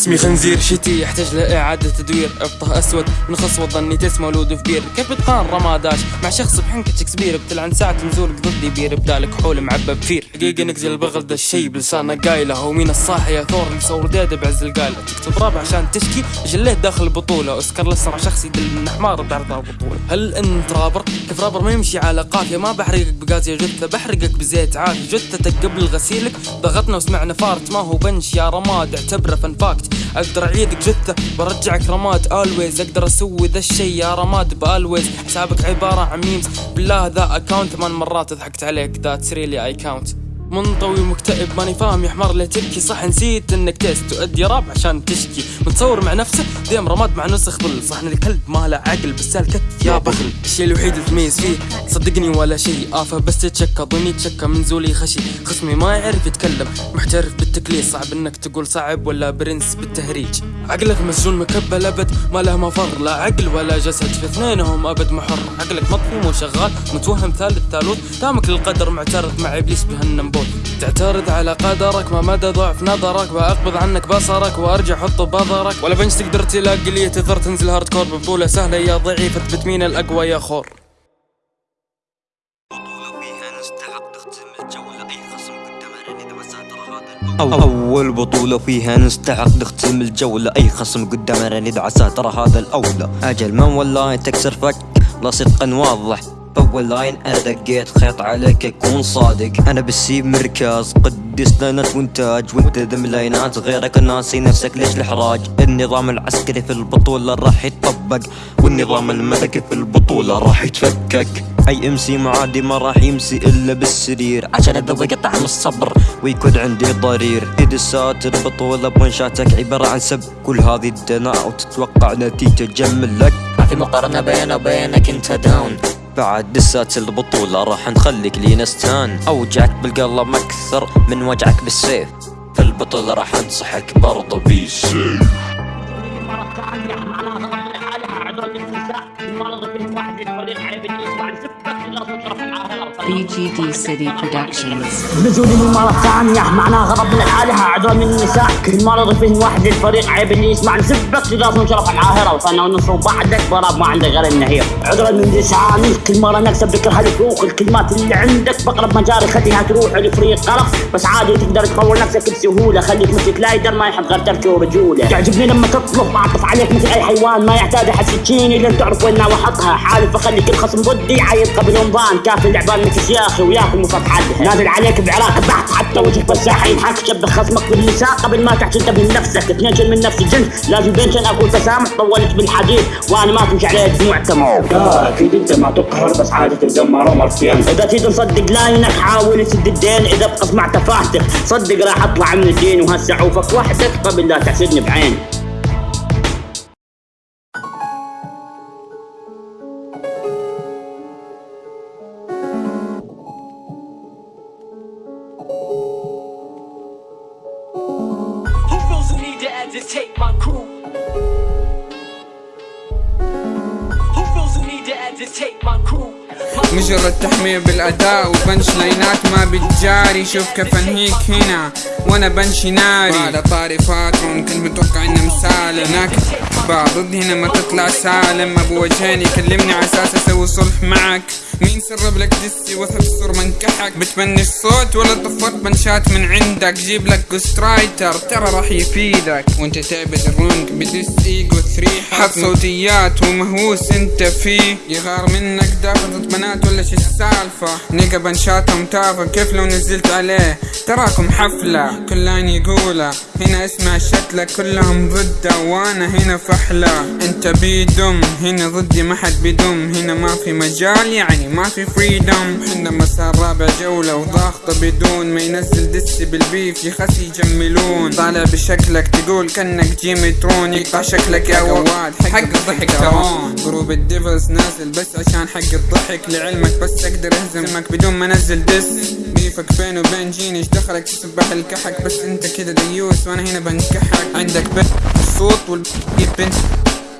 خصمي خنزير شتي يحتاج لإعادة تدوير. أبطه أسود من خصوة ظني تسمى ولود في بير. كيف بتقارن رماداش مع شخص بحنكة شكسبير. بتلعن ساعة نزولك ضدي بير بدالك حول معبى بفير حقيقة نقزل البغل ده الشي بلسانه قايلة. ومين الصاحي يا ثور مصور ديده بعز القايلة. تكتب راب عشان تشكي جليت داخل البطولة اسكر لسرع شخص يدل من حمار بعرض البطولة. هل أنت رابر؟ كيف رابر؟ ما يمشي على قافية ما بحرقك بغاز يا جثة بحرقك بزيت عافية جثتك قبل غسيلك ضغطنا وسمعنا فارت. ما هو بنش يا رماد اعتبره فن فاكت أقدر أعيدك جثة برجعك رماد الويز أقدر أسوي ذا الشي يا رماد بالويز حسابك عبارة عن ميمز بالله ذا اكاونت ثمان مرات ضحكت عليك. ذاتس ريلي اي كاونت منطوي ومكتئب ماني فاهم يا حمار ليه تبكي. صح نسيت إنك تيست تؤدي راب عشان تشكي. متصور مع نفسه ديم رماد مع نسخ ظل. صح إن الكلب ما له عقل بس الكتف يا بغل الشيء الوحيد اللي تميز فيه صدقني ولا شيء. آفة بس تتشكى ظني تشكى من زولي خشي. خصمي ما يعرف يتكلم محترف بالتكليس. صعب إنك تقول صعب ولا برنس بالتهريج. عقلك مسجون مكبل أبد ما له مفر. لا عقل ولا جسد في اثنينهم أبد محر. عقلك مطفي مو شغال متوهم ثالث ثالوث تامك للقدر معترض مع إبليس بهالنمبوت تعترض على قدرك ما مدى ضعف نظرك وأقبض عنك بصرك وأرجع حط بظرك. ولا punch تقدر تلاقي لي تقدر تنزل hardcore ببطولة سهلة يا ضعيف اثبت مين الأقوى يا خور. أول بطولة فيها نستحق نختم الجولة أي خصم قدامنا ندعى ترى هذا الأولى. أجل من والله تكسر فك لا صدقا واضح. أول لاين أنا دقيت خيط عليك أكون صادق. أنا بسيب مركز قدس لنا وانتاج وانت ذم لاينات غيرك ناسي نفسك ليش الإحراج النظام العسكري في البطولة راح يتطبق والنظام الملكي في البطولة راح يتفكك. اي امسي معادي ما راح يمسي إلا بالسرير عشان اذوق طعم الصبر ويكون عندي ضرير. ادسات البطولة بونشاتك عبارة عن سب كل هذه الدناء وتتوقع نتيجة تجمل لك ما في مقارنة بيني وبينك انت داون بعد دسات البطولة راح نخليك لينستان. أوجعك بالقلب أكثر من وجعك بالسيف. في البطولة راح أنصحك برضو بالسيف BGD City Productions. نزولي من مرة ثانية معناها غضب من الآلهة عذر من النساء. كل مرة فيه واحد الفريق عيب اللي يسمع. نسبك لازم شرف العاهرة وصلنا ونصر بعدك. براب ما عندك غير النهير عذرا من لساني كل مرة نكسب ذكر الفروق الكلمات اللي عندك بقرب مجاري خليها تروح الفريق غلط بس عادي تقدر تطور نفسك بسهولة. خليك مثل كلايدر ما يحب غير تركي ورجولة. تعجبني لما تطلب اعطف عليك مثل أي حيوان. ما يحتاج أحد سكيني لين تعرف وين احطها حالف اخلي كل خصم ضدي عايد قبل رمضان. كافي اللعبان يا أخي وياكل مفتحاتها نازل عليك بعراق بحت حتى وجهك بالساحه ينحك شبه خصمك بالنساء قبل ما تحكي انت من نفسك. اثنين من نفس الجنس. لازم بينشن اكون تسامح طولت بالحديث. وأنا ما تمشي عليه دموع تمام أكيد أنت ما تقهر بس عادة تدمر مرتين إذا تريد نصدق لاينك حاول تسد الدين. إذا بقص مع تفاهتك صدق راح أطلع من الدين. وهسه عوفك وحدك قبل لا تحسدني بعين. To agitate my crew? Who feels the need to agitate my crew? مجرد تحمية بالأداء وبنش لاينات ما بتجاري. شوف كيف انهيك هنا وأنا بنشي ناري. على طاري فاترون كنت متوقع انه مسالم هناك ضد هنا ما تطلع سالم. أبو وجهين يكلمني على أساس أسوي صلح معك. مين سرب لك دسي وثب الصور منكحك بتبنش صوت ولا طفرت بنشات من عندك؟ جيب لك جوست رايتر ترى راح يفيدك. وأنت تعبد الرونج بدس إيجو ثري. حط صوتيات ومهووس أنت فيه. يغار منك دافع ضد بنات ولا شي السالفة نيجا بنشاتهم تافه كيف لو نزلت عليه؟ تراكم حفلة كل لاين يقوله. هنا اسمع شتلة كلهم ضده وأنا هنا فحلة. انت بيدم هنا ضدي ما حد بيدم. هنا ما في مجال يعني ما في فريدم حنا مسار رابع جولة وضاغطة بدون ما ينزل دسي بالبيف يخسي يجملون طالع بشكلك تقول كأنك جيمي ترون يقطع شكلك يا واد حق الضحك ترون. جروب الديفلز نازل بس عشان حق الضحك. لعلمك بس أقدر أهزمك بدون ما أنزل دس. بيفك بين وبين جيني إيش دخلك تسبح الكحك. بس أنت كده ديوس وأنا هنا بنكحك. عندك بنت الصوت والبنت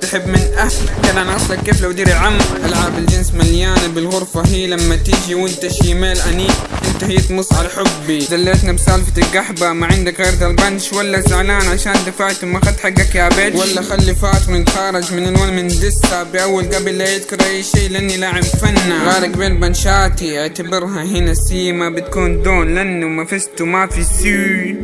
تحب من أهلك. أنا أصلك كيف لو ديري عم ألعاب الجنس مليانة بالغرفة هي لما تيجي وأنت شيميل أنيق. انتهيت مص على حبي. دليتنا بسالفة القحبة. ما عندك غير البنش ولا زعلان عشان دفعت وما اخذت حقك يا بيت ولا خلي فاتر يتخارج من الول من دسة بأول قبل لا يذكر أي شيء لأني لاعب فنة غارق بين بنشاتي. أعتبرها هنا سيما بتكون دون لأنه ما فزت وما في سي.